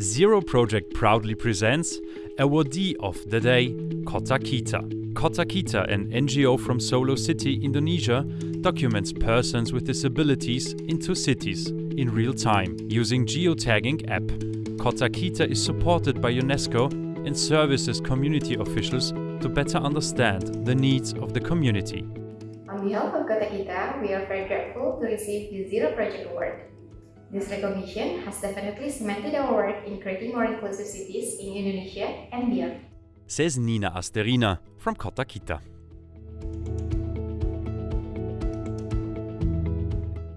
Zero Project proudly presents Awardee of the Day, Kota Kita. Kota Kita, an NGO from Solo City, Indonesia, documents persons with disabilities into cities in real time using geotagging app. Kota Kita is supported by UNESCO and services community officials to better understand the needs of the community. On behalf of Kota Kita, we are very grateful to receive the Zero Project Award. This recognition has definitely cemented our work in creating more inclusive cities in Indonesia and beyond. Says Nina Asterina from Kota Kita.